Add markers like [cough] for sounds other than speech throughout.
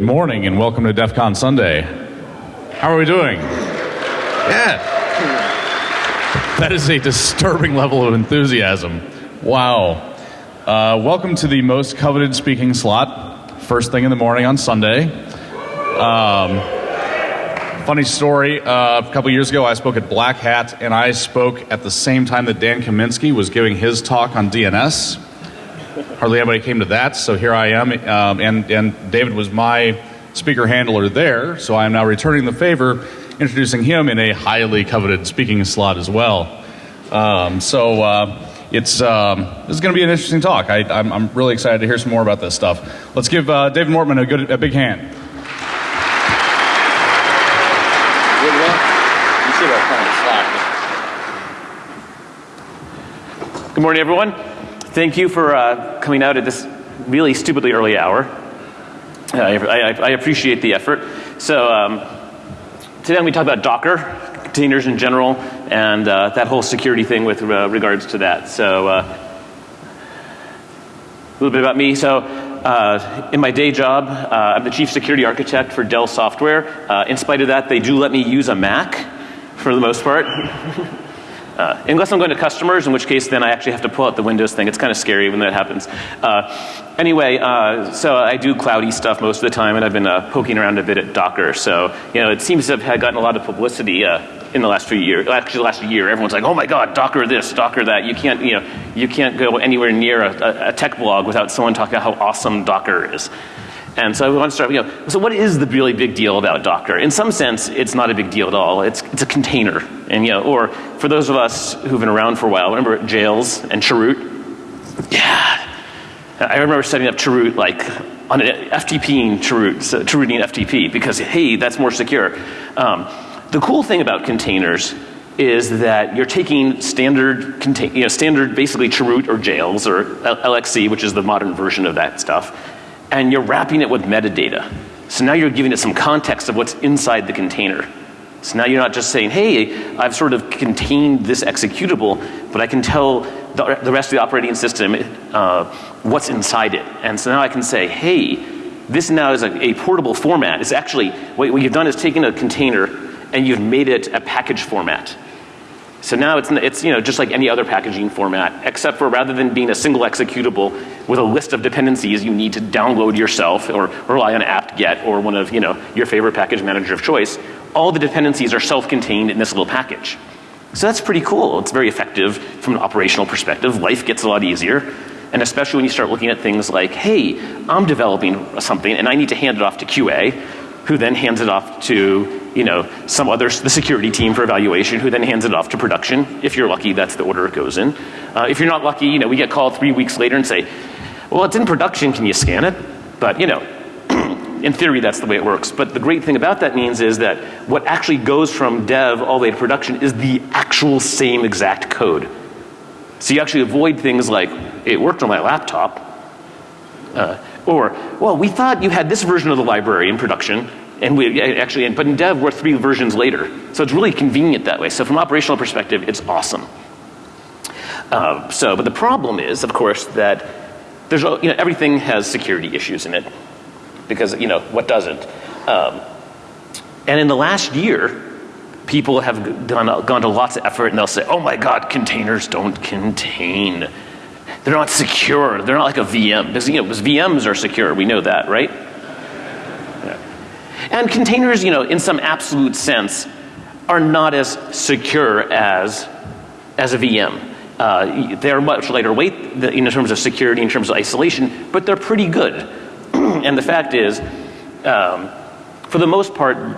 Good morning and welcome to DEF CON Sunday. How are we doing? Yeah. That is a disturbing level of enthusiasm. Wow. Uh, welcome to the most coveted speaking slot, first thing in the morning on Sunday. Um, funny story uh, a couple years ago, I spoke at Black Hat, and I spoke at the same time that Dan Kaminsky was giving his talk on DNS. Hardly anybody came to that, so here I am. Um, and, and David was my speaker handler there, so I am now returning the favor, introducing him in a highly coveted speaking slot as well. Um, so uh, it's um, this is going to be an interesting talk. I, I'm, I'm really excited to hear some more about this stuff. Let's give uh, David Mortman a good a big hand. Good morning, everyone. Thank you for uh, coming out at this really stupidly early hour. Uh, I, I, I, appreciate the effort. So um, today I'm going to talk about Docker, containers in general, and uh, that whole security thing with uh, regards to that. So uh, a little bit about me. So uh, in my day job, I'm the chief security architect for Dell Software. in spite of that, they do let me use a Mac for the most part. [laughs] Uh, unless I'm going to customers, in which case then I actually have to pull out the Windows thing. It's kind of scary when that happens. Uh, anyway, uh, so I do cloudy stuff most of the time, and I've been uh, poking around a bit at Docker. So you know, it seems to have gotten a lot of publicity uh, in the last few years. Actually, the last year, everyone's like, "Oh my God, Docker this, Docker that." You can't, you know, you can't go anywhere near a, a tech blog without someone talking about how awesome Docker is. And so we want to start, you know, so what is the really big deal about Docker? In some sense, it's not a big deal at all. It's, it's a container. And, you know, or for those of us who've been around for a while, remember Jails and Chroot? Yeah. I remember setting up Chroot like on an FTP in Chroot, so Chrooting FTP because, hey, that's more secure. Um, the cool thing about containers is that you're taking standard, you know, standard basically Chroot or Jails or LXC, which is the modern version of that stuff, and you're wrapping it with metadata. So now you're giving it some context of what's inside the container. So now you're not just saying, hey, I've sort of contained this executable, but I can tell the, the rest of the operating system uh, what's inside it. And so now I can say, hey, this now is a, a portable format. It's actually, what, what you've done is taken a container and you've made it a package format. So now it's, it's you know, just like any other packaging format, except for rather than being a single executable with a list of dependencies you need to download yourself or rely on apt-get or one of you know, your favorite package manager of choice, all the dependencies are self-contained in this little package. So that's pretty cool. It's very effective from an operational perspective. Life gets a lot easier. And especially when you start looking at things like, hey, I'm developing something and I need to hand it off to QA, who then hands it off to you know, some other, the security team for evaluation who then hands it off to production. If you're lucky, that's the order it goes in. Uh, if you're not lucky, you know, we get called three weeks later and say, well, it's in production, can you scan it? But, you know, [clears throat] in theory, that's the way it works. But the great thing about that means is that what actually goes from dev all the way to production is the actual same exact code. So you actually avoid things like, it worked on my laptop, uh, or, well, we thought you had this version of the library in production, and we actually, but in dev, we're three versions later. So it's really convenient that way. So from operational perspective, it's awesome. Uh, so, but the problem is, of course, that there's, you know, everything has security issues in it. Because, you know, what doesn't? Um, and in the last year, people have done, gone to lots of effort and they'll say, oh my God, containers don't contain. They're not secure. They're not like a VM. Because, you know, because VMs are secure. We know that, right? And containers, you know, in some absolute sense, are not as secure as, as a VM. Uh, they're much lighter weight in terms of security, in terms of isolation, but they're pretty good. [clears throat] and the fact is, um, for the most part,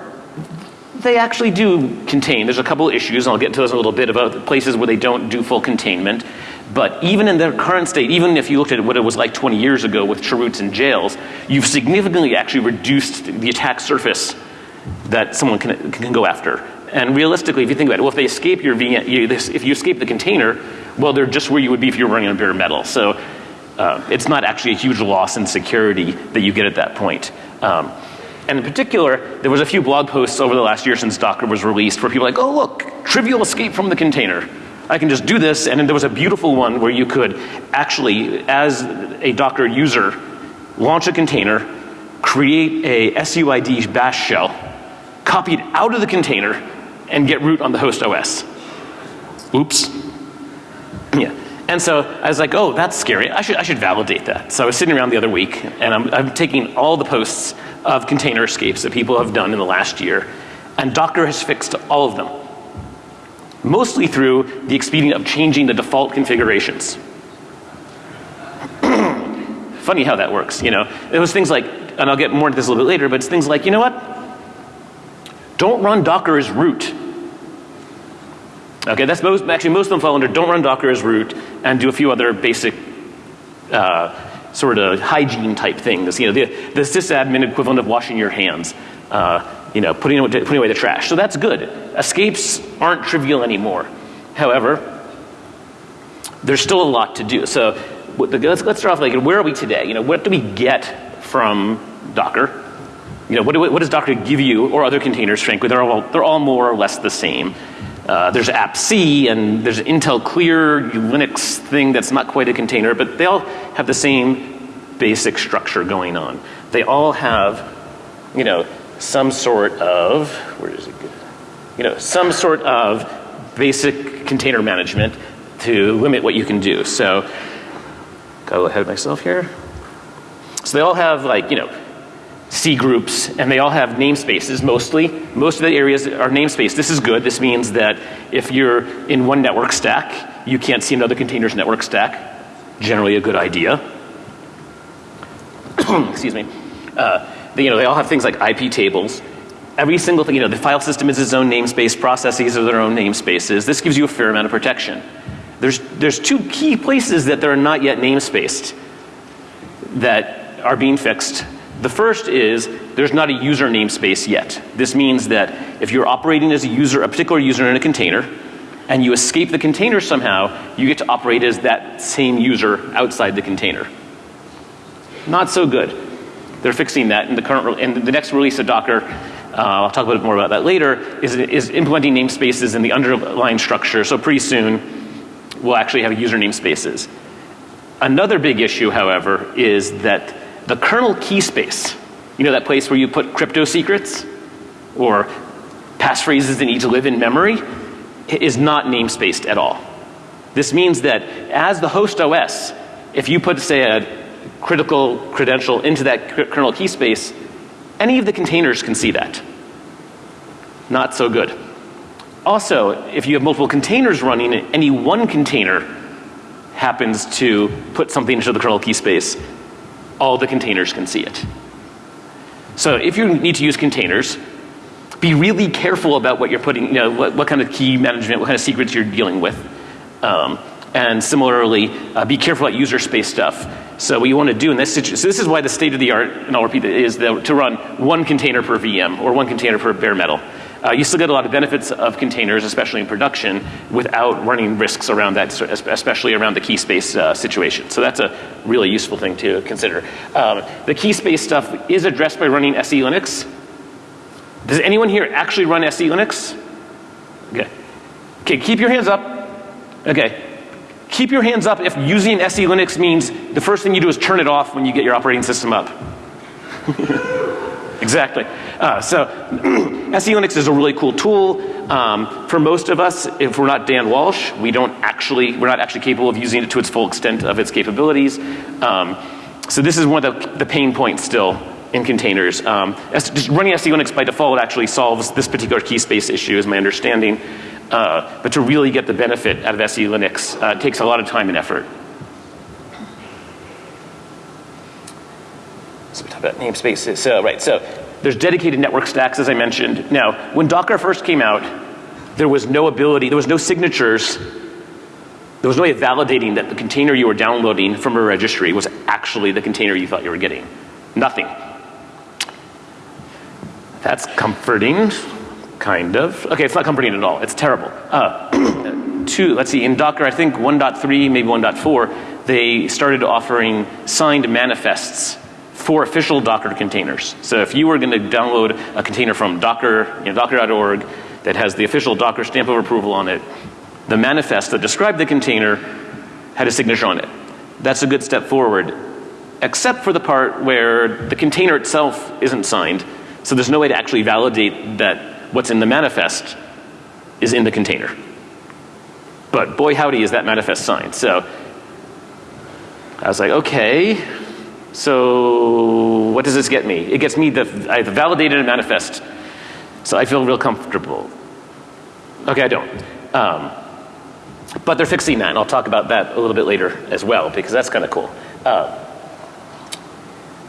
they actually do contain. There's a couple issues, and I'll get to those in a little bit, about places where they don't do full containment. But even in their current state, even if you looked at what it was like 20 years ago with Chroots and jails, you've significantly actually reduced the attack surface that someone can, can go after. And realistically, if you think about it, well, if they escape your VM, you, if you escape the container, well, they're just where you would be if you were running on bare metal. So uh, it's not actually a huge loss in security that you get at that point. Um, and in particular, there was a few blog posts over the last year since Docker was released where people were like, oh look, trivial escape from the container. I can just do this. And then there was a beautiful one where you could actually, as a Docker user, launch a container, create a SUID bash shell, copy it out of the container, and get root on the host OS. Oops. Yeah. And so I was like, oh, that's scary. I should, I should validate that. So I was sitting around the other week and I'm, I'm taking all the posts of container escapes that people have done in the last year and Docker has fixed all of them. Mostly through the expedient of changing the default configurations. [clears throat] Funny how that works, you know. It was things like, and I'll get more into this a little bit later, but it's things like, you know what? Don't run Docker as root. Okay, that's most, actually most of them fall under don't run Docker as root and do a few other basic uh, sort of hygiene type things. You know, the, the sysadmin equivalent of washing your hands. Uh, you know, putting, away, putting away the trash. So that's good. Escapes aren't trivial anymore. However, there's still a lot to do. So let's, let's start off like, where are we today? You know, what do we get from Docker? You know, what, do, what does Docker give you or other containers, frankly? They're all, they're all more or less the same. Uh, there's appc and there's Intel Clear Linux thing that's not quite a container, but they all have the same basic structure going on. They all have, you know, some sort of, where does it go? You know, some sort of basic container management to limit what you can do. So, got a little ahead of myself here. So they all have like, you know, C groups and they all have namespaces mostly. Most of the areas are namespace. This is good. This means that if you're in one network stack, you can't see another container's network stack. Generally a good idea. [coughs] Excuse me. Uh, they, you know, they all have things like IP tables. Every single thing, you know, the file system is its own namespace, processes are their own namespaces. This gives you a fair amount of protection. There's, there's two key places that they're not yet namespaced that are being fixed. The first is there's not a user namespace yet. This means that if you're operating as a user, a particular user in a container, and you escape the container somehow, you get to operate as that same user outside the container. Not so good. They're fixing that in the current, in the next release of Docker, uh, I'll talk a bit more about that later, is, is implementing namespaces in the underlying structure. So pretty soon we'll actually have user namespaces. Another big issue, however, is that the kernel key space, you know that place where you put crypto secrets or passphrases that need to live in memory, is not namespaced at all. This means that as the host OS, if you put say a critical credential into that kernel key space, any of the containers can see that. Not so good. Also, if you have multiple containers running, any one container happens to put something into the kernel key space, all the containers can see it. So if you need to use containers, be really careful about what you're putting, you know, what, what kind of key management, what kind of secrets you're dealing with. Um, and similarly, uh, be careful about user space stuff. So what you want to do in this situation, so this is why the state of the art, and I'll repeat it, is to run one container per VM or one container per bare metal. Uh, you still get a lot of benefits of containers, especially in production, without running risks around that, especially around the key space uh, situation. So that's a really useful thing to consider. Um, the key space stuff is addressed by running SE Linux. Does anyone here actually run SE Linux? Okay. Okay, keep your hands up. Okay. Keep your hands up if using SE Linux means the first thing you do is turn it off when you get your operating system up. [laughs] exactly. Uh, so [clears throat] SE Linux is a really cool tool. Um, for most of us, if we're not Dan Walsh, we don't actually, we're not actually capable of using it to its full extent of its capabilities. Um, so this is one of the, the pain points still in containers. Um, just running SE Linux by default actually solves this particular key space issue is my understanding. Uh, but to really get the benefit out of SE Linux uh, takes a lot of time and effort. So we talk about namespaces. So right, so there's dedicated network stacks as I mentioned. Now, when Docker first came out, there was no ability, there was no signatures, there was no way of validating that the container you were downloading from a registry was actually the container you thought you were getting. Nothing. That's comforting. Kind of. Okay, it's not comforting at all. It's terrible. Uh, [clears throat] two, let's see, in Docker, I think 1.3, maybe 1.4, they started offering signed manifests for official Docker containers. So if you were going to download a container from Docker, you know, docker.org that has the official Docker stamp of approval on it, the manifest that described the container had a signature on it. That's a good step forward. except for the part where the container itself isn't signed. So there's no way to actually validate that what's in the manifest is in the container. But boy howdy is that manifest signed. So I was like, okay, so what does this get me? It gets me the, I validated manifest. So I feel real comfortable. Okay, I don't. Um, but they're fixing that, and I'll talk about that a little bit later as well, because that's kind of cool. Uh,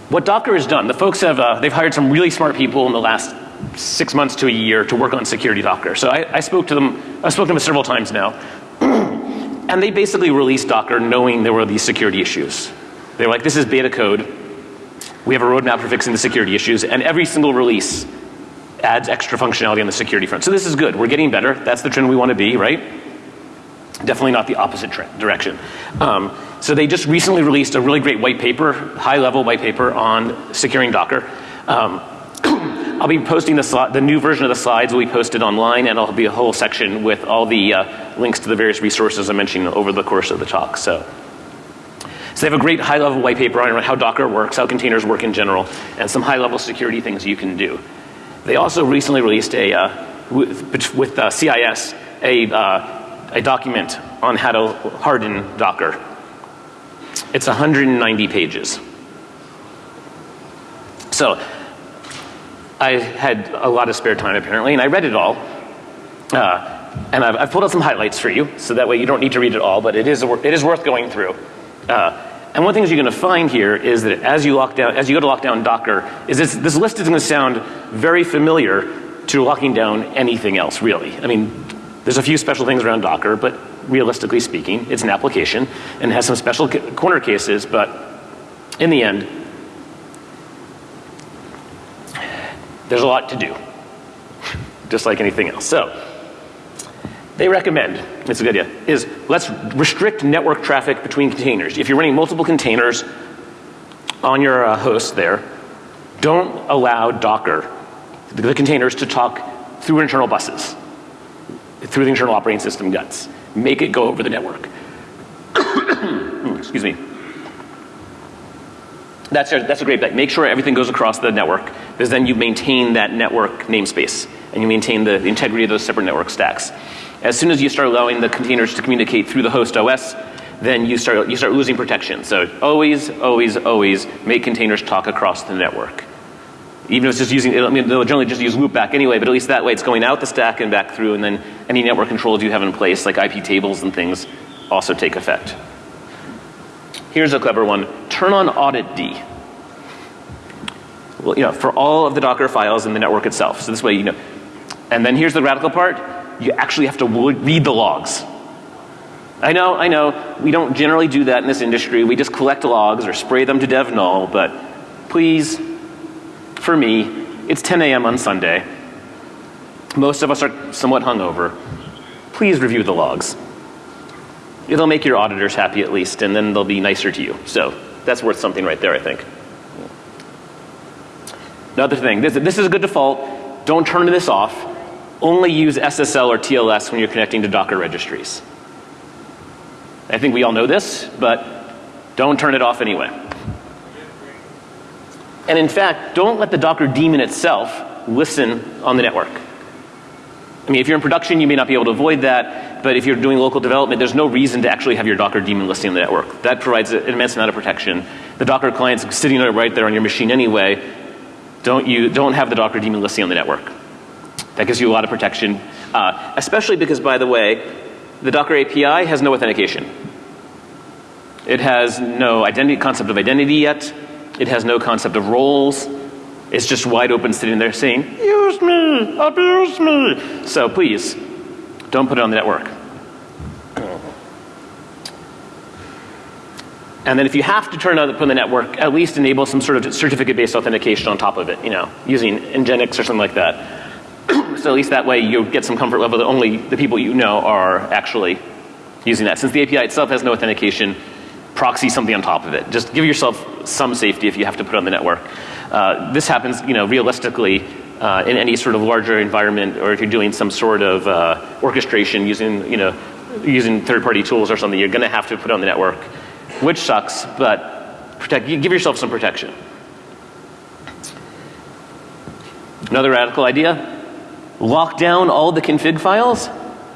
what Docker has done, the folks have, uh, they've hired some really smart people in the last six months to a year to work on security Docker. So I, I spoke to them, I spoke to them several times now. [clears throat] and they basically released Docker knowing there were these security issues. They were like, this is beta code. We have a roadmap for fixing the security issues, and every single release adds extra functionality on the security front. So this is good. We're getting better. That's the trend we want to be, right? Definitely not the opposite trend, direction. Um, so they just recently released a really great white paper, high level white paper on securing Docker. Um, I'll be posting the, the, new version of the slides will be posted online and there'll be a whole section with all the uh, links to the various resources I mentioned over the course of the talk. So. So they have a great high level white paper on how Docker works, how containers work in general, and some high level security things you can do. They also recently released a, uh, with, with uh, CIS, a, uh, a document on how to harden Docker. It's 190 pages. So I had a lot of spare time apparently, and I read it all. Uh, and I've, I've, pulled out some highlights for you, so that way you don't need to read it all, but it is, it is worth going through. Uh, and one thing you're going to find here is that as you lock down, as you go to lock down Docker, is this, this list is going to sound very familiar to locking down anything else, really. I mean, there's a few special things around Docker, but realistically speaking, it's an application and has some special corner cases, but in the end, there's a lot to do, [laughs] just like anything else. So, they recommend, it's a good idea, is let's restrict network traffic between containers. If you're running multiple containers on your uh, host there, don't allow Docker, the containers to talk through internal buses, through the internal operating system guts. Make it go over the network. [coughs] Excuse me. That's a, that's a great bet. Make sure everything goes across the network because then you maintain that network namespace and you maintain the integrity of those separate network stacks. As soon as you start allowing the containers to communicate through the host OS, then you start, you start losing protection. So always, always, always make containers talk across the network. Even if it's just using, I mean, they'll generally just use loopback anyway, but at least that way it's going out the stack and back through, and then any network controls you have in place, like IP tables and things, also take effect. Here's a clever one. Turn on auditd. Well, you know, for all of the Docker files in the network itself. So this way, you know. And then here's the radical part you actually have to read the logs. I know, I know, we don't generally do that in this industry. We just collect logs or spray them to dev null, but please, for me, it's 10 a.m. on Sunday. Most of us are somewhat hungover. Please review the logs. It'll make your auditors happy at least, and then they'll be nicer to you. So that's worth something right there, I think. Another thing, this, this is a good default. Don't turn this off only use SSL or TLS when you're connecting to Docker registries. I think we all know this, but don't turn it off anyway. And in fact, don't let the Docker daemon itself listen on the network. I mean, if you're in production, you may not be able to avoid that, but if you're doing local development, there's no reason to actually have your Docker daemon listening on the network. That provides an immense amount of protection. The Docker client's sitting right there on your machine anyway. Don't, you, don't have the Docker daemon listening on the network. That gives you a lot of protection, uh, especially because, by the way, the Docker API has no authentication. It has no identity, concept of identity yet. It has no concept of roles. It's just wide open sitting there saying, use me, abuse me. So please, don't put it on the network. And then if you have to turn on the, the network, at least enable some sort of certificate-based authentication on top of it, you know, using Nginx or something like that. [clears throat] so at least that way you get some comfort level that only the people you know are actually using that. Since the API itself has no authentication, proxy something on top of it. Just give yourself some safety if you have to put on the network. Uh, this happens, you know, realistically uh, in any sort of larger environment or if you're doing some sort of uh, orchestration using, you know, using third party tools or something, you're going to have to put on the network, which sucks, but protect, give yourself some protection. Another radical idea, lock down all the config files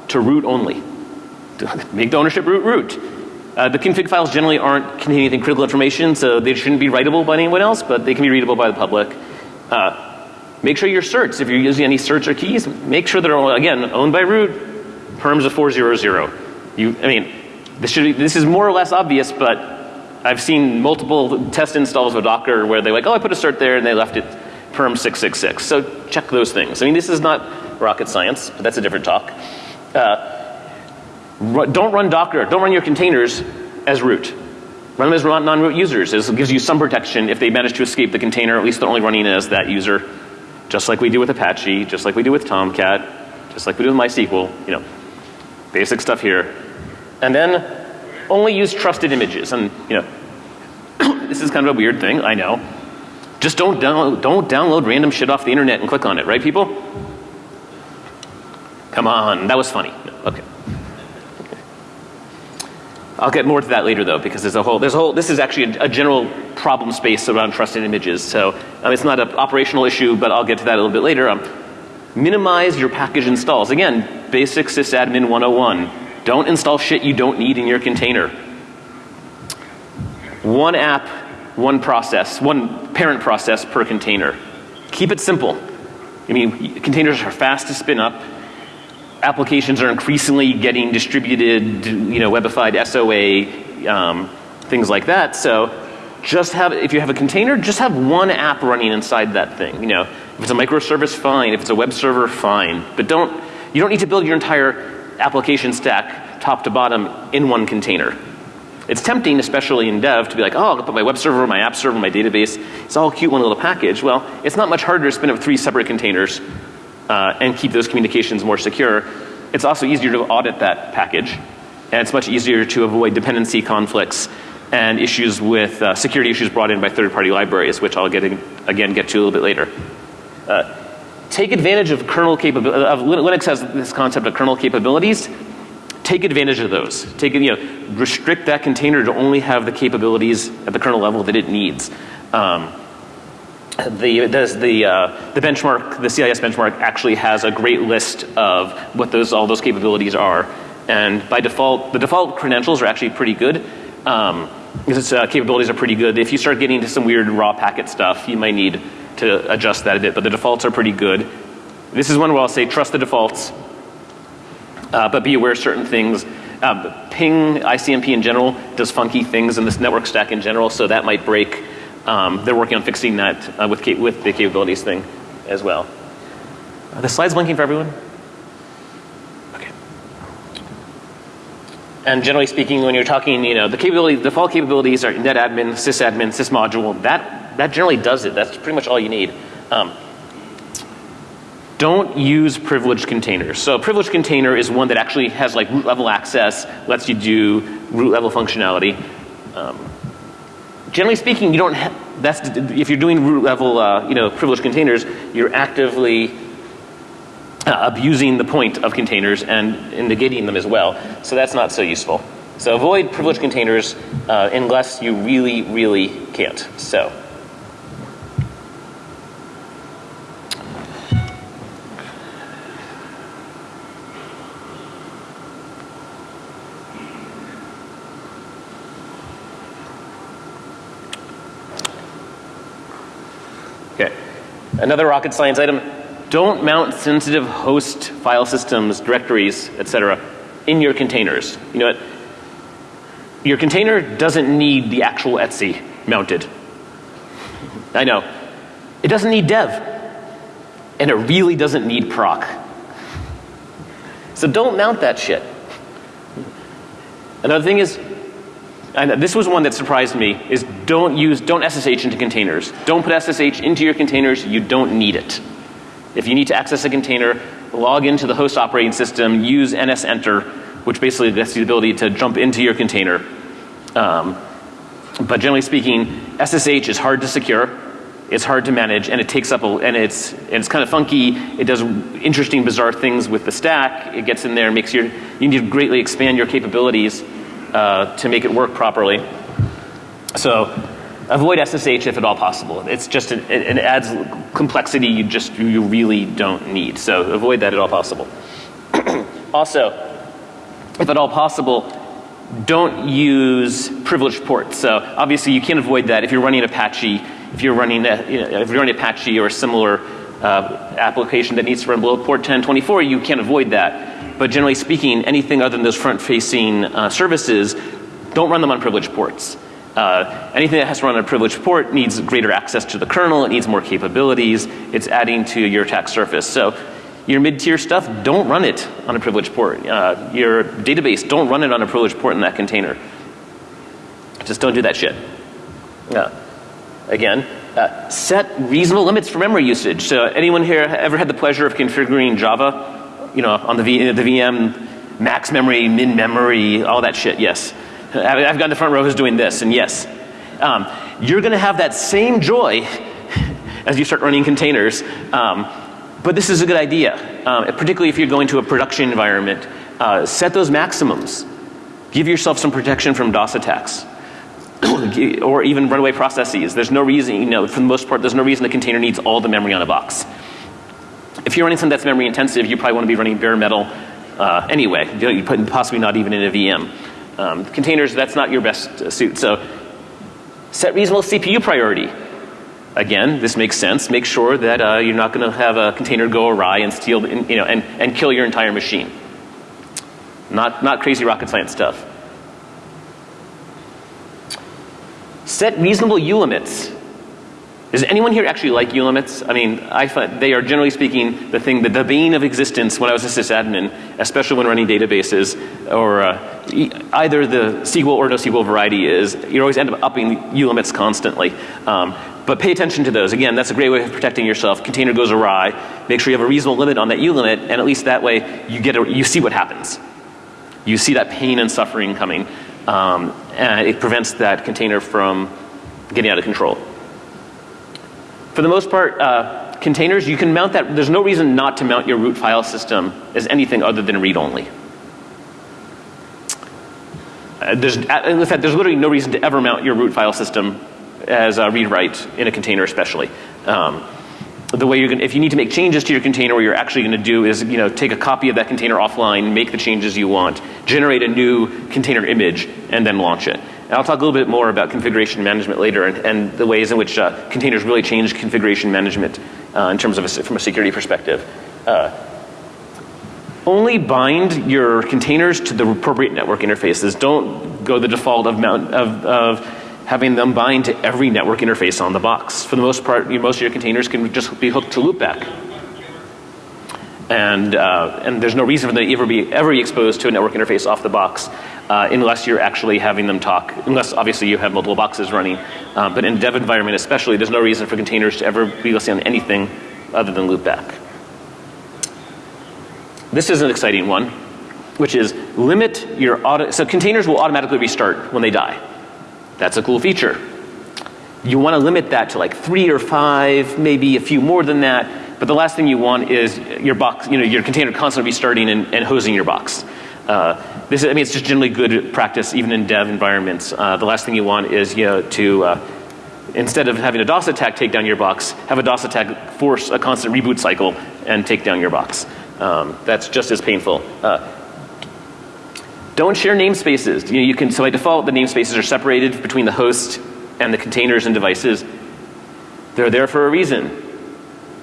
to root only. [laughs] Make the ownership root root. Uh, the config files generally aren't containing anything critical information, so they shouldn't be writable by anyone else, but they can be readable by the public. Uh, make sure your certs, if you're using any certs or keys, make sure they're, again, owned by root, perms of 400. You, I mean, this, should, be, this is more or less obvious, but I've seen multiple test installs of Docker where they're like, oh, I put a cert there and they left it perm 666. So check those things. I mean, this is not rocket science, but that's a different talk. Uh, don't run Docker, don't run your containers as root. Run them as non-root users. This gives you some protection if they manage to escape the container, at least they're only running it as that user. Just like we do with Apache, just like we do with Tomcat, just like we do with MySQL, you know, basic stuff here. And then only use trusted images. And you know, [coughs] this is kind of a weird thing, I know. Just don't download, don't download random shit off the internet and click on it, right people? Come on, that was funny. Okay. I'll get more to that later though because there's a whole, there's a whole, this is actually a, a general problem space around trusted images. So um, it's not an operational issue, but I'll get to that a little bit later. Um, minimize your package installs. Again, basic sysadmin 101. Don't install shit you don't need in your container. One app, one process, one parent process per container. Keep it simple. I mean, containers are fast to spin up applications are increasingly getting distributed, you know, webified SOA, um, things like that. So just have, if you have a container, just have one app running inside that thing. You know, if it's a microservice, fine. If it's a web server, fine. But don't, you don't need to build your entire application stack top to bottom in one container. It's tempting, especially in dev, to be like, oh, I'll put my web server, my app server, my database. It's all cute, one little package. Well, it's not much harder to spin up three separate containers uh, and keep those communications more secure. It's also easier to audit that package. And it's much easier to avoid dependency conflicts and issues with uh, security issues brought in by third party libraries, which I'll get in, again get to a little bit later. Uh, take advantage of kernel capability, Linux has this concept of kernel capabilities. Take advantage of those. Take, you know, restrict that container to only have the capabilities at the kernel level that it needs. Um, the, the, uh, the benchmark, the CIS benchmark actually has a great list of what those, all those capabilities are. And by default, the default credentials are actually pretty good. Um, because uh, capabilities are pretty good. If you start getting into some weird raw packet stuff, you might need to adjust that a bit, but the defaults are pretty good. This is one where I'll say trust the defaults, uh, but be aware of certain things. Uh, ping ICMP in general does funky things in this network stack in general, so that might break um, they're working on fixing that uh, with, with the capabilities thing as well. Are the slides blinking for everyone? Okay. And generally speaking, when you're talking, you know, the capability, default capabilities are netadmin, sysadmin, sysmodule. That, that generally does it. That's pretty much all you need. Um, don't use privileged containers. So a privileged container is one that actually has like root level access, lets you do root level functionality. Um, generally speaking, you don't that's, if you're doing root level, uh, you know, privileged containers, you're actively uh, abusing the point of containers and, and, negating them as well. So that's not so useful. So avoid privileged containers uh, unless you really, really can't. So. Another rocket science item, don't mount sensitive host file systems, directories, etc. in your containers. You know what? Your container doesn't need the actual Etsy mounted. I know. It doesn't need dev. And it really doesn't need proc. So don't mount that shit. Another thing is, and this was one that surprised me, is don't use, don't SSH into containers. Don't put SSH into your containers, you don't need it. If you need to access a container, log into the host operating system, use NSEnter, which basically gives you the ability to jump into your container. Um, but generally speaking, SSH is hard to secure, it's hard to manage, and it takes up a, and it's, and it's kind of funky. It does interesting, bizarre things with the stack. It gets in there, and makes your, you need to greatly expand your capabilities uh, to make it work properly. So avoid SSH if at all possible. It's just, an, it, it adds complexity you just, you really don't need. So avoid that at all possible. [clears throat] also, if at all possible, don't use privileged ports. So obviously you can't avoid that if you're running Apache, if you're running, a, you know, if you're running Apache or a similar uh, application that needs to run below port 1024, you can't avoid that. But generally speaking, anything other than those front facing uh, services, don't run them on privileged ports. Uh, anything that has to run on a privileged port needs greater access to the kernel, it needs more capabilities, it's adding to your attack surface. So your mid-tier stuff, don't run it on a privileged port. Uh, your database, don't run it on a privileged port in that container. Just don't do that shit. Uh, again, uh, set reasonable limits for memory usage. So anyone here ever had the pleasure of configuring Java, you know, on the, v, the VM, max memory, min memory, all that shit? Yes. I've got the front row who's doing this, and yes. Um, you're going to have that same joy [laughs] as you start running containers. Um, but this is a good idea, um, particularly if you're going to a production environment. Uh, set those maximums. Give yourself some protection from DOS attacks. [clears throat] or even runaway processes. There's no reason, you know, for the most part, there's no reason the container needs all the memory on a box. If you're running something that's memory intensive, you probably want to be running bare metal uh, anyway. You possibly not even in a VM. Um, containers, that's not your best uh, suit. So set reasonable CPU priority. Again, this makes sense. Make sure that uh, you're not going to have a container go awry and steal, you know, and, and kill your entire machine. Not, not crazy rocket science stuff. Set reasonable U limits. Does anyone here actually like U limits? I mean, I find they are generally speaking the thing, the, the bane of existence when I was a sysadmin, especially when running databases or uh, e either the SQL or NoSQL variety is, you always end up upping U limits constantly. Um, but pay attention to those. Again, that's a great way of protecting yourself. Container goes awry. Make sure you have a reasonable limit on that U limit and at least that way you get a, you see what happens. You see that pain and suffering coming. Um, and it prevents that container from getting out of control. For the most part, uh, containers, you can mount that, there's no reason not to mount your root file system as anything other than read only. Uh, there's, uh, in fact, there's literally no reason to ever mount your root file system as a read write in a container especially. Um, the way you're going if you need to make changes to your container what you're actually going to do is you know take a copy of that container offline make the changes you want generate a new container image and then launch it and I'll talk a little bit more about configuration management later and, and the ways in which uh, containers really change configuration management uh, in terms of a, from a security perspective. Uh, only bind your containers to the appropriate network interfaces. Don't go the default of, mount, of, of having them bind to every network interface on the box. For the most part, most of your containers can just be hooked to loopback. And, uh, and there's no reason for them to ever be, ever be exposed to a network interface off the box uh, unless you're actually having them talk, unless obviously you have multiple boxes running. Um, but in dev environment especially, there's no reason for containers to ever be listening on anything other than loopback. This is an exciting one, which is limit your auto, so containers will automatically restart when they die. That's a cool feature. You want to limit that to like three or five, maybe a few more than that. But the last thing you want is your box, you know, your container constantly restarting and, and hosing your box. Uh, this is, I mean, it's just generally good practice even in dev environments. Uh, the last thing you want is, you know, to, uh, instead of having a DOS attack take down your box, have a DOS attack force a constant reboot cycle and take down your box. Um, that's just as painful. Uh, don't share namespaces. You, know, you can, so by default, the namespaces are separated between the host and the containers and devices. They're there for a reason.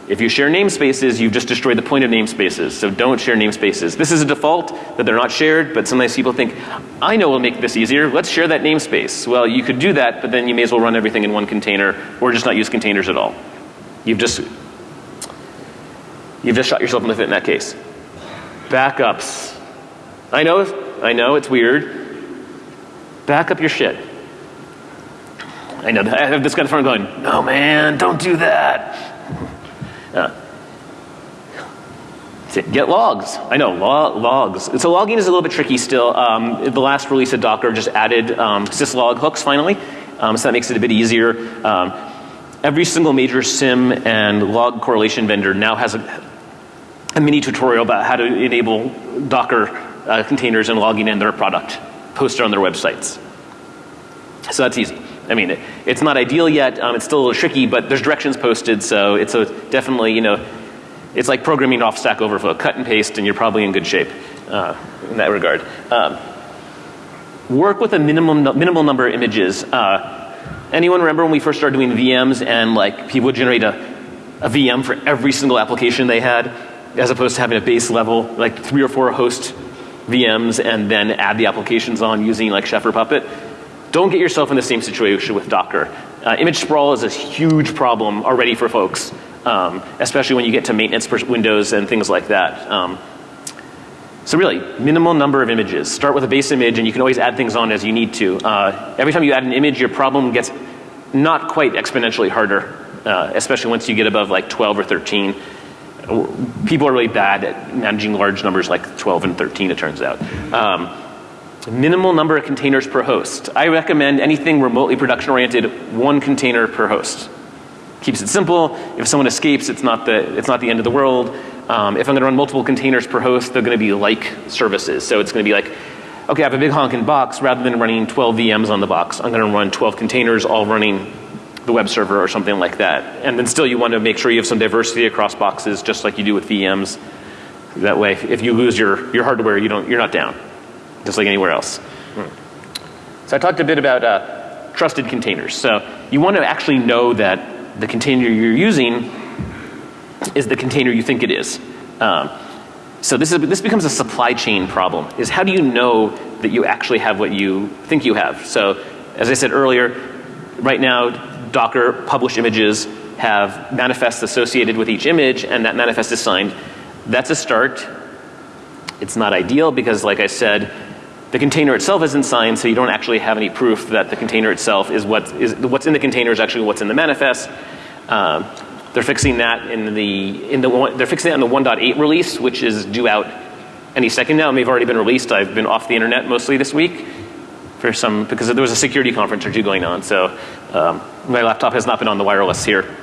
If you share namespaces, you've just destroyed the point of namespaces. So don't share namespaces. This is a default that they're not shared, but sometimes people think, I know we'll make this easier. Let's share that namespace. Well, you could do that, but then you may as well run everything in one container or just not use containers at all. You've just, you've just shot yourself in the foot in that case. Backups. I know, I know, it's weird. Back up your shit. I know, I have this guy in front going, no man, don't do that. Uh, get logs. I know, log, logs. So logging is a little bit tricky still. Um, the last release of Docker just added um, syslog hooks finally. Um, so that makes it a bit easier. Um, every single major SIEM and log correlation vendor now has a, a mini tutorial about how to enable Docker uh, containers and logging in their product posted on their websites. So that's easy. I mean, it, it's not ideal yet. Um, it's still a little tricky, but there's directions posted, so it's a definitely, you know, it's like programming off Stack Overflow. Cut and paste, and you're probably in good shape uh, in that regard. Um, work with a minimum minimal number of images. Uh, anyone remember when we first started doing VMs and like people would generate a, a VM for every single application they had, as opposed to having a base level, like three or four host VMs and then add the applications on using like Chef or Puppet. Don't get yourself in the same situation with Docker. Uh, image sprawl is a huge problem already for folks, um, especially when you get to maintenance windows and things like that. Um, so really, minimal number of images. Start with a base image and you can always add things on as you need to. Uh, every time you add an image, your problem gets not quite exponentially harder, uh, especially once you get above like 12 or 13. People are really bad at managing large numbers like 12 and 13 it turns out. Um, minimal number of containers per host. I recommend anything remotely production oriented, one container per host. Keeps it simple. If someone escapes, it's not the, it's not the end of the world. Um, if I'm going to run multiple containers per host, they're going to be like services. So it's going to be like, okay, I have a big honking box. Rather than running 12 VMs on the box, I'm going to run 12 containers all running the web server or something like that. And then still you want to make sure you have some diversity across boxes just like you do with VMs. That way, if you lose your, your hardware, you don't, you're not down, just like anywhere else. Hmm. So I talked a bit about uh, trusted containers. So you want to actually know that the container you're using is the container you think it is. Um, so this, is, this becomes a supply chain problem, is how do you know that you actually have what you think you have? So as I said earlier, right now Docker published images have manifests associated with each image and that manifest is signed. That's a start. It's not ideal because like I said, the container itself isn't signed so you don't actually have any proof that the container itself is what is what's in the container is actually what's in the manifest. Um, they're fixing that in the, in the one, they're fixing that in the 1.8 release, which is due out any second now. It may have already been released. I've been off the internet mostly this week for some, because there was a security conference or two going on. So um, my laptop has not been on the wireless here.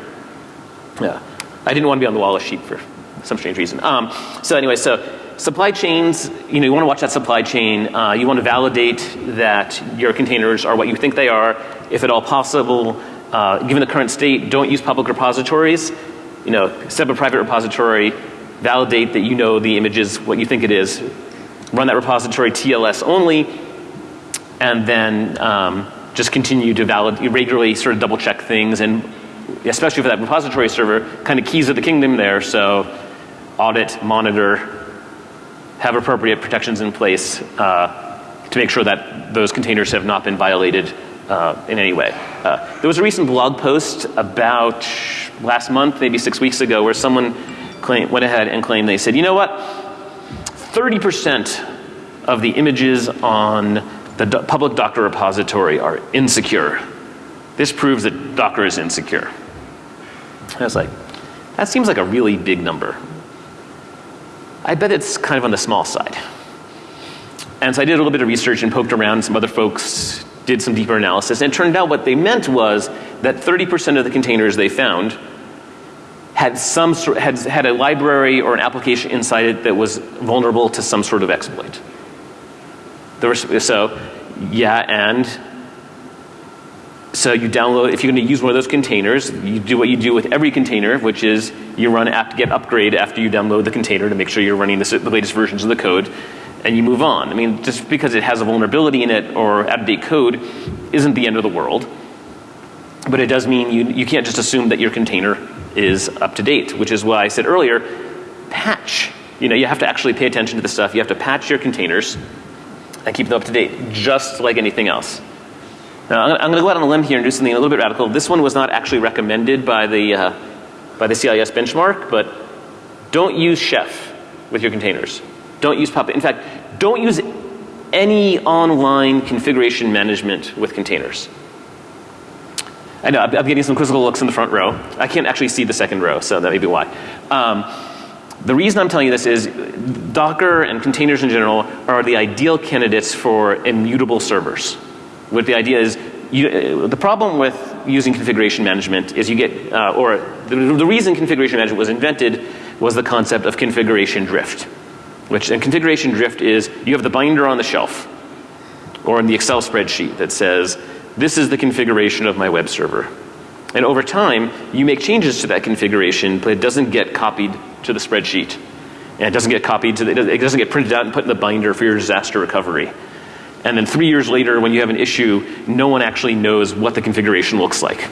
Yeah. I didn't want to be on the wireless sheet for some strange reason. Um, so anyway, so supply chains, you know, you want to watch that supply chain. Uh, you want to validate that your containers are what you think they are. If at all possible, uh, given the current state, don't use public repositories. You know, set up a private repository, validate that you know the image is what you think it is, run that repository TLS only, and then um, just continue to validate, regularly sort of double check things and especially for that repository server, kind of keys of the kingdom there. So audit, monitor, have appropriate protections in place uh, to make sure that those containers have not been violated uh, in any way. Uh, there was a recent blog post about last month, maybe six weeks ago, where someone claim, went ahead and claimed they said, you know what, 30% of the images on the do public Docker repository are insecure. This proves that Docker is insecure. I was like, that seems like a really big number. I bet it's kind of on the small side. And so I did a little bit of research and poked around. Some other folks did some deeper analysis and it turned out what they meant was that 30% of the containers they found had some sort, had, had a library or an application inside it that was vulnerable to some sort of exploit. There was, so, yeah, and so you download, if you're going to use one of those containers, you do what you do with every container, which is you run apt-get upgrade after you download the container to make sure you're running the, the latest versions of the code and you move on. I mean, just because it has a vulnerability in it or out of date code isn't the end of the world. But it does mean you, you can't just assume that your container is up to date, which is why I said earlier, patch. You know, you have to actually pay attention to the stuff. You have to patch your containers and keep them up to date, just like anything else. Now, I'm going to go out on a limb here and do something a little bit radical. This one was not actually recommended by the, uh, by the CIS benchmark, but don't use Chef with your containers. Don't use Puppet. In fact, don't use any online configuration management with containers. I know, I'm getting some quizzical looks in the front row. I can't actually see the second row, so that may be why. Um, the reason I'm telling you this is Docker and containers in general are the ideal candidates for immutable servers. What the idea is, you, the problem with using configuration management is you get, uh, or the, the reason configuration management was invented was the concept of configuration drift which and configuration drift is you have the binder on the shelf or in the Excel spreadsheet that says this is the configuration of my web server. And over time, you make changes to that configuration, but it doesn't get copied to the spreadsheet. And it doesn't get copied to the, it doesn't get printed out and put in the binder for your disaster recovery. And then three years later, when you have an issue, no one actually knows what the configuration looks like.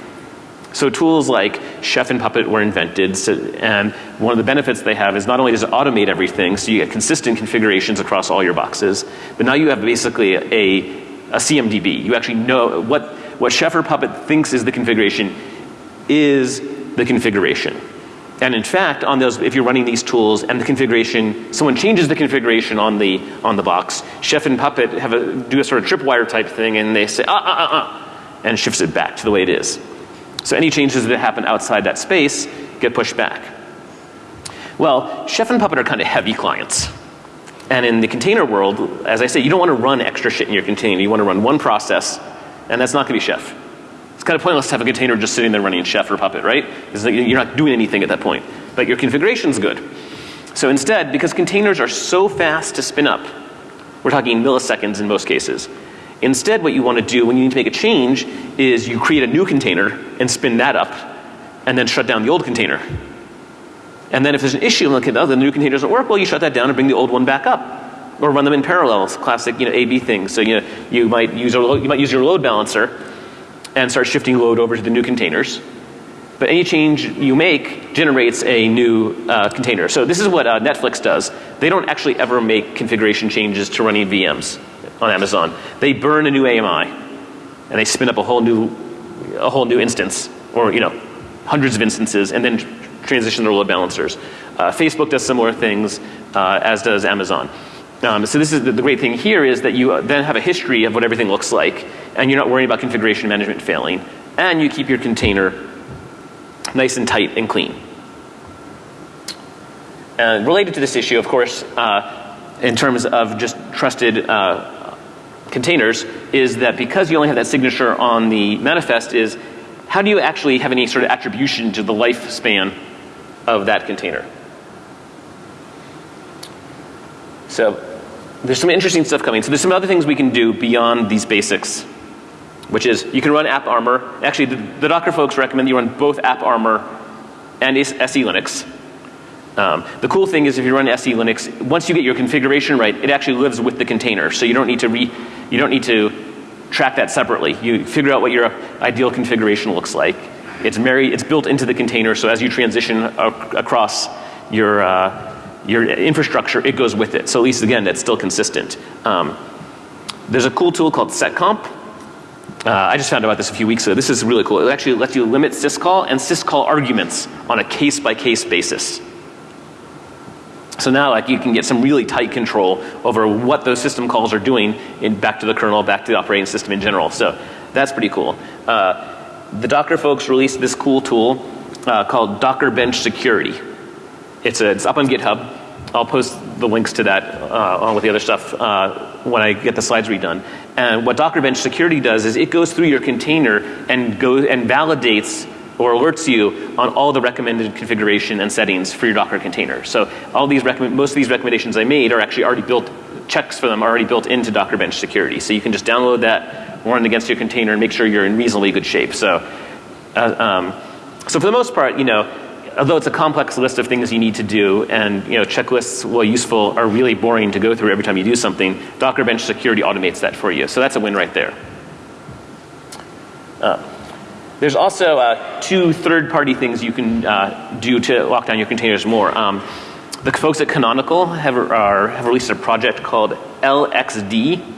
So tools like Chef and Puppet were invented, so, and one of the benefits they have is not only does it automate everything, so you get consistent configurations across all your boxes, but now you have basically a, a CMDB. You actually know what, what Chef or Puppet thinks is the configuration is the configuration. And in fact, on those, if you're running these tools and the configuration, someone changes the configuration on the, on the box, Chef and Puppet have a, do a sort of tripwire type thing and they say, ah, ah, ah, ah, and shifts it back to the way it is. So any changes that happen outside that space get pushed back. Well, Chef and Puppet are kind of heavy clients. And in the container world, as I say, you don't want to run extra shit in your container. You want to run one process, and that's not going to be Chef. It's kind of pointless to have a container just sitting there running Chef or Puppet, right? Because you're not doing anything at that point. But your configuration's good. So instead, because containers are so fast to spin up, we're talking milliseconds in most cases. Instead, what you want to do when you need to make a change is you create a new container and spin that up and then shut down the old container. And then if there's an issue, like, oh, the new container doesn't work, well, you shut that down and bring the old one back up. Or run them in parallel. Classic, you know, A-B thing. So, you know, you might use, a, you might use your load balancer and start shifting load over to the new containers. But any change you make generates a new uh, container. So this is what uh, Netflix does. They don't actually ever make configuration changes to running VMs on Amazon. They burn a new AMI and they spin up a whole new, a whole new instance or you know, hundreds of instances and then transition their load balancers. Uh, Facebook does similar things uh, as does Amazon. Um, so this is the, the, great thing here is that you then have a history of what everything looks like and you're not worrying about configuration management failing and you keep your container nice and tight and clean. And related to this issue, of course, uh, in terms of just trusted uh, containers, is that because you only have that signature on the manifest is how do you actually have any sort of attribution to the lifespan of that container? So there's some interesting stuff coming. So there's some other things we can do beyond these basics, which is you can run AppArmor. Actually, the, the Docker folks recommend you run both AppArmor and SE Linux. Um, the cool thing is if you run SE Linux, once you get your configuration right, it actually lives with the container. So you don't need to re, you don't need to track that separately. You figure out what your ideal configuration looks like. It's married, it's built into the container, so as you transition across your, uh, your infrastructure, it goes with it. So at least again, that's still consistent. Um, there's a cool tool called seccomp. Uh, I just found out about this a few weeks ago. This is really cool. It actually lets you limit syscall and syscall arguments on a case by case basis. So now like you can get some really tight control over what those system calls are doing in back to the kernel, back to the operating system in general. So that's pretty cool. Uh, the Docker folks released this cool tool uh, called Docker Bench Security. It's, a, it's up on GitHub. I'll post the links to that uh, along with the other stuff uh, when I get the slides redone. And what Docker Bench Security does is it goes through your container and goes and validates or alerts you on all the recommended configuration and settings for your Docker container. So all these most of these recommendations I made are actually already built, checks for them are already built into Docker Bench Security. So you can just download that, run it against your container and make sure you're in reasonably good shape. So, uh, um, so for the most part, you know, although it's a complex list of things you need to do and you know checklists while useful are really boring to go through every time you do something, Docker Bench Security automates that for you. So that's a win right there. Uh, there's also uh, two third party things you can uh, do to lock down your containers more. Um, the folks at Canonical have, are, have released a project called LXD,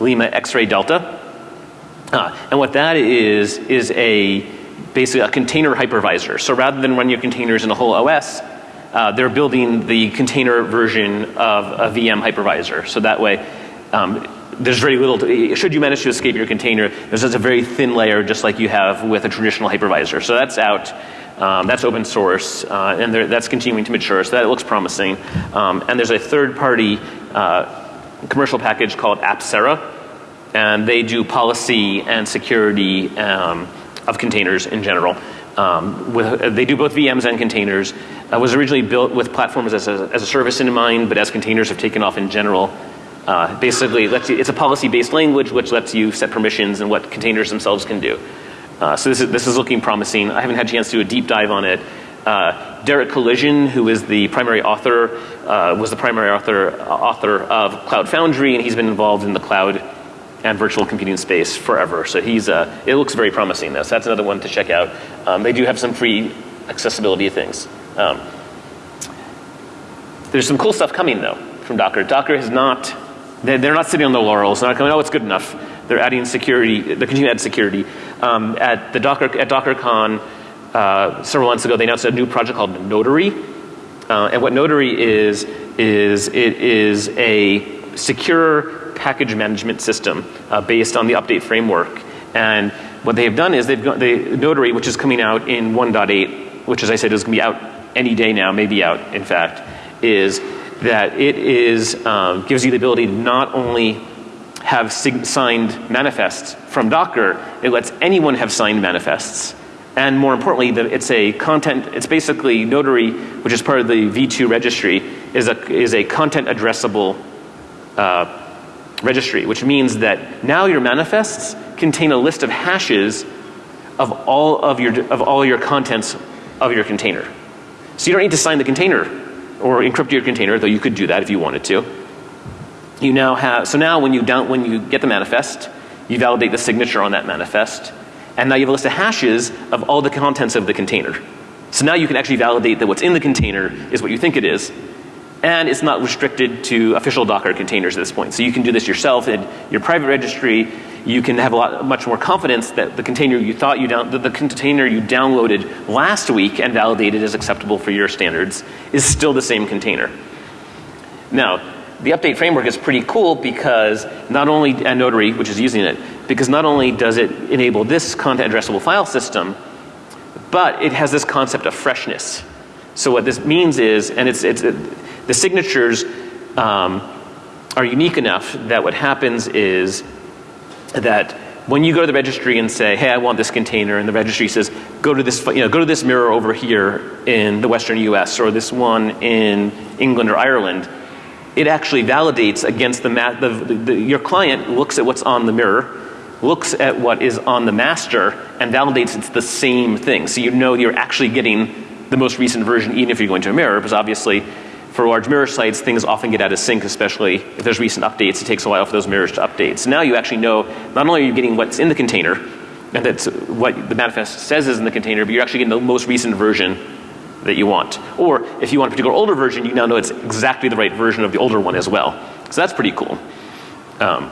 Lima X-ray Delta. Uh, and what that is, is a basically a container hypervisor. So rather than run your containers in a whole OS, uh, they're building the container version of a VM hypervisor. So that way, um, there's very little, to, should you manage to escape your container, there's just a very thin layer just like you have with a traditional hypervisor. So that's out. Um, that's open source uh, and that's continuing to mature, so that looks promising. Um, and there's a third party uh, commercial package called Apcera, and they do policy and security um, of containers in general. Um, with, they do both VMs and containers. It was originally built with platforms as a, as a service in mind, but as containers have taken off in general, Uh, basically, lets you, it's a policy-based language which lets you set permissions and what containers themselves can do. Uh, so this is, this is looking promising. I haven't had a chance to do a deep dive on it. Uh, Derek Collison, who is the primary author, uh, was the primary author, author of Cloud Foundry, and he's been involved in the cloud and virtual computing space forever. So he's, uh, it looks very promising though. So that's another one to check out. Um, they do have some free accessibility things. Um, there's some cool stuff coming though from Docker. Docker has not, they're, they're not sitting on the laurels. They're not going, oh, it's good enough. They're adding security, they're continuing to add security. Um, at the Docker, at DockerCon uh, several months ago, they announced a new project called Notary. Uh, and what Notary is, is it is a secure package management system uh, based on the update framework. And what they have done is they've got the Notary, which is coming out in 1.8, which as I said is going to be out any day now, maybe out in fact, is that it is, um, gives you the ability to not only have signed manifests from Docker, it lets anyone have signed manifests. And more importantly, the, it's a content, it's basically Notary, which is part of the V2 registry, is a, is a content addressable uh, registry, which means that now your manifests contain a list of hashes of all of your, of all your contents of your container. So you don't need to sign the container or encrypt your container, though you could do that if you wanted to. You now have, so now when you down, when you get the manifest, you validate the signature on that manifest, and now you have a list of hashes of all the contents of the container. So now you can actually validate that what's in the container is what you think it is, and it's not restricted to official Docker containers at this point. So you can do this yourself in your private registry. You can have a lot, much more confidence that the container you thought you down, the, the container you downloaded last week and validated as acceptable for your standards is still the same container. Now, the update framework is pretty cool because not only, and Notary, which is using it, because not only does it enable this content addressable file system, but it has this concept of freshness. So what this means is, and it's, it's, the signatures um, are unique enough that what happens is that when you go to the registry and say, hey, I want this container, and the registry says, go to this, you know, go to this mirror over here in the western US, or this one in England or Ireland, it actually validates against the, the, the, the your client looks at what's on the mirror, looks at what is on the master, and validates it's the same thing. So you know you're actually getting the most recent version even if you're going to a mirror, because obviously for large mirror sites, things often get out of sync, especially if there's recent updates. It takes a while for those mirrors to update. So now you actually know not only are you getting what's in the container, and that's what the manifest says is in the container, but you're actually getting the most recent version that you want. Or if you want a particular older version, you now know it's exactly the right version of the older one as well. So that's pretty cool. Um,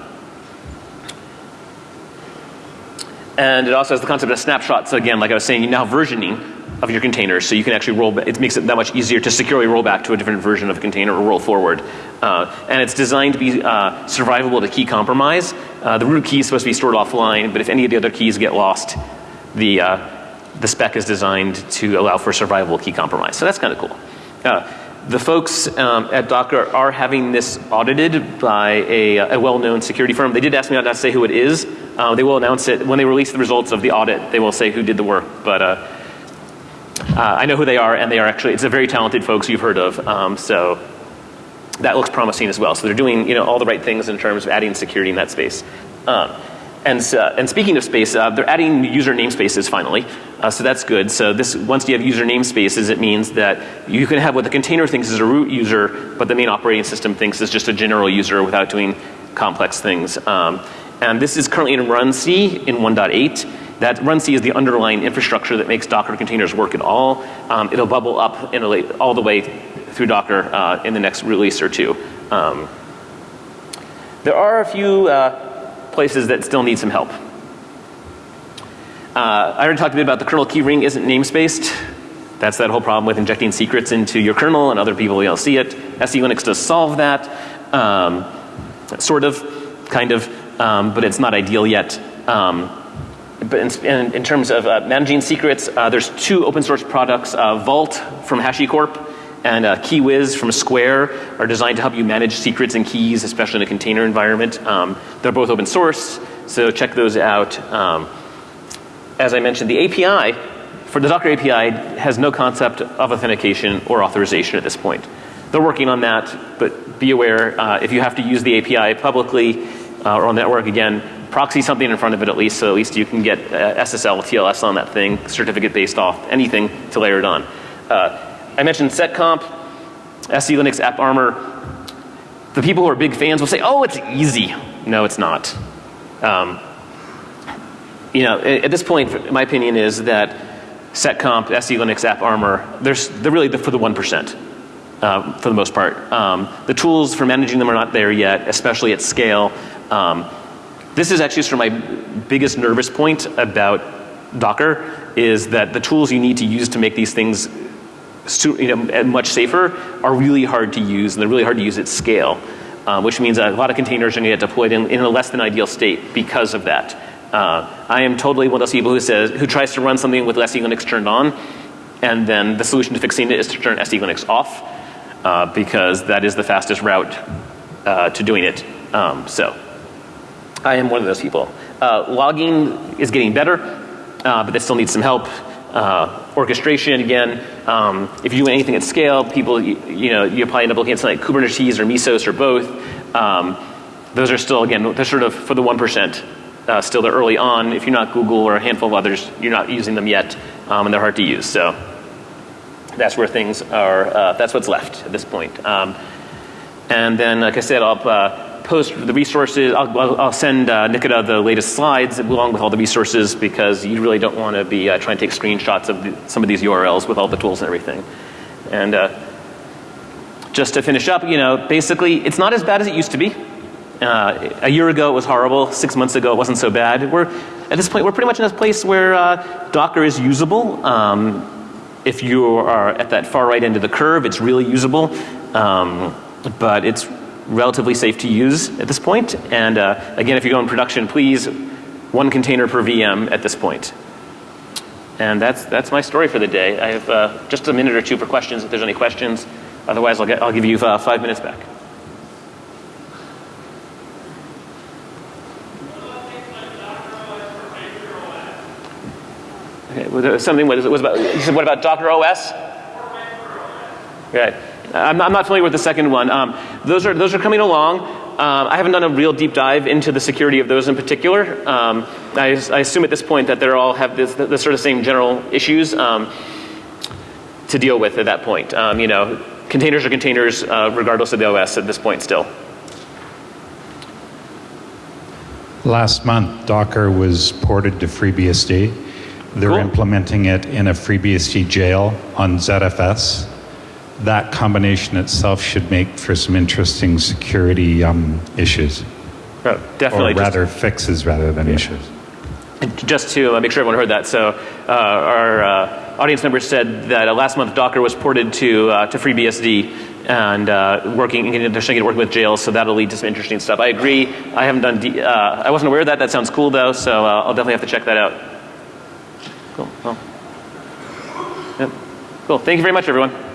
and it also has the concept of snapshots. So again, like I was saying, you now versioning of your containers so you can actually roll, it makes it that much easier to securely roll back to a different version of a container or roll forward. Uh, and it's designed to be uh, survivable to key compromise. Uh, the root key is supposed to be stored offline, but if any of the other keys get lost, the, uh, the spec is designed to allow for survivable key compromise. So that's kind of cool. Uh, the folks um, at Docker are having this audited by a, a well-known security firm. They did ask me not to say who it is. Uh, they will announce it when they release the results of the audit. They will say who did the work, but uh, I know who they are and they are actually, it's a very talented folks you've heard of. Um, so that looks promising as well. So they're doing you know, all the right things in terms of adding security in that space. Um, and, uh, and speaking of space, uh, they're adding user namespaces finally. Uh, so that's good. So this, once you have user namespaces, it means that you can have what the container thinks is a root user, but the main operating system thinks is just a general user without doing complex things. Um, and this is currently in runc in 1.8. That runc is the underlying infrastructure that makes Docker containers work at all. Um, it'll bubble up a, all the way through Docker uh, in the next release or two. Um, there are a few uh, places that still need some help. Uh, I already talked a bit about the kernel key ring isn't namespaced. That's that whole problem with injecting secrets into your kernel and other people will see it. SE Linux does solve that. Um, sort of, kind of, um, but it's not ideal yet. Um, but in, in, terms of uh, managing secrets, uh, there's two open source products, uh, Vault from HashiCorp and uh, Keywhiz from Square are designed to help you manage secrets and keys, especially in a container environment. Um, they're both open source, so check those out. Um, as I mentioned, the API for the Docker API has no concept of authentication or authorization at this point. they're working on that, but be aware uh, if you have to use the API publicly uh, or on the network again, proxy something in front of it at least, so at least you can get uh, SSL, TLS on that thing, certificate based off anything to layer it on. Uh, I mentioned seccomp, SE Linux AppArmor. The people who are big fans will say, oh, it's easy. No, it's not. Um, you know, at, this point, my opinion is that seccomp, SE Linux AppArmor, they're, they're really the, for the 1%. Uh, for the most part. Um, the tools for managing them are not there yet, especially at scale. Um, this is actually sort of my biggest nervous point about Docker is that the tools you need to use to make these things you know, much safer are really hard to use and they're really hard to use at scale. Um, which means a lot of containers are going to get deployed in, in, a less than ideal state because of that. Uh, I am totally one of those people who says, who tries to run something with SE Linux turned on and then the solution to fixing it is to turn SE Linux off uh, because that is the fastest route uh, to doing it. Um, so I am one of those people. Uh, logging is getting better, uh, but it still needs some help. Uh, orchestration again, um, if you do anything at scale, people, you, you, know, you probably end up looking at something like Kubernetes or Mesos or both. Um, those are still, again, they're sort of for the 1%. Uh, still they're early on. If you're not Google or a handful of others, you're not using them yet, um, and they're hard to use. So that's where things are, uh, that's what's left at this point. Um, and then, like I said, I'll uh, post the resources. I'll, I'll send uh, Nikita the latest slides along with all the resources because you really don't want to be uh, trying to take screenshots of the, some of these URLs with all the tools and everything. And uh, just to finish up, you know, basically, it's not as bad as it used to be. Uh, a year ago it was horrible. Six months ago it wasn't so bad. We're at this point we're pretty much in a place where uh, Docker is usable. Um, if you are at that far right end of the curve, it's really usable. Um, but it's relatively safe to use at this point. And uh, again, if you go in production, please one container per VM at this point. And that's, that's my story for the day. I have uh, just a minute or two for questions if there's any questions. Otherwise, I'll, get, I'll give you uh, five minutes back. Okay, something, what, is it, was about, you said what about Docker OS? Right. I'm not, I'm not familiar with the second one. Um, those, are, those are coming along. Um, I haven't done a real deep dive into the security of those in particular. Um, I, I, assume at this point that they all have this, sort of same general issues um, to deal with at that point. Um, you know, containers are containers uh, regardless of the OS at this point still. Last month, Docker was ported to FreeBSD. They're cool. implementing it in a FreeBSD jail on ZFS that combination itself should make for some interesting security um, issues. Oh, definitely. Or rather fixes rather than yeah. issues. Just to uh, make sure everyone heard that, so uh, our uh, audience member said that uh, last month Docker was ported to, uh, to FreeBSD and uh, working, they're starting to work with jails, so that'll lead to some interesting stuff. I agree. I haven't done, D, I wasn't aware of that. That sounds cool though, so I'll definitely have to check that out. Cool. Well, yep. Cool. Thank you very much, everyone.